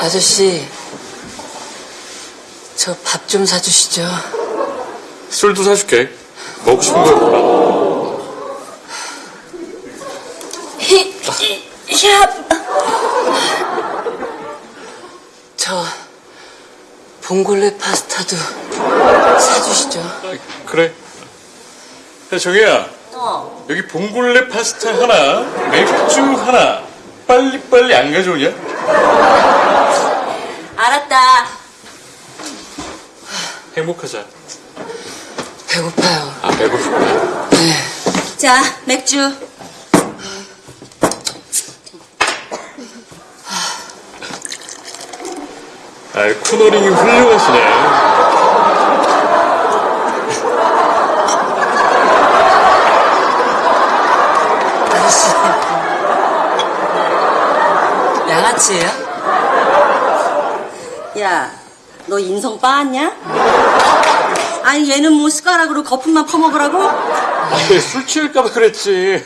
아저씨, 저 밥 좀 사주시죠. 술도 사줄게. 먹고 싶은 거 골라. 저 봉골레 파스타도 사주시죠. 그래. 야, 정혜야. 어. 여기 봉골레 파스타 하나, 맥주 하나. 빨리빨리 안 가져오냐? 알았다. 행복하자. 배고파요. 아, 배고프구나. 네. 자, 맥주. 아, 코너링이 훌륭하시네. 아저씨. 양아치예요? 야, 너 인성 빠았냐? 아니, 얘는 뭐 숟가락으로 거품만 퍼먹으라고? 아, 술 취할까봐 그랬지.